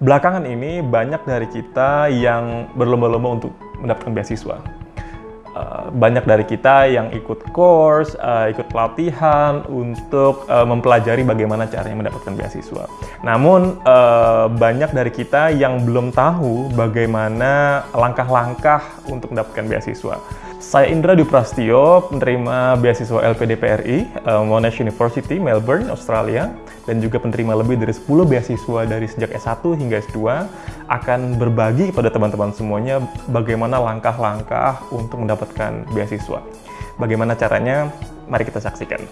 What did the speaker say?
Belakangan ini banyak dari kita yang berlomba-lomba untuk mendapatkan beasiswa. Eh, banyak dari kita yang ikut course, eh, ikut pelatihan untuk eh, mempelajari bagaimana caranya mendapatkan beasiswa. Namun banyak dari kita yang belum tahu bagaimana langkah-langkah untuk mendapatkan beasiswa. Saya Indra Duprastio, penerima beasiswa LPDPRI, Monash University, Melbourne, Australia, dan juga penerima lebih dari 10 beasiswa dari sejak S1 hingga S2, akan berbagi kepada teman-teman semuanya bagaimana langkah-langkah untuk mendapatkan beasiswa. Bagaimana caranya? Mari kita saksikan.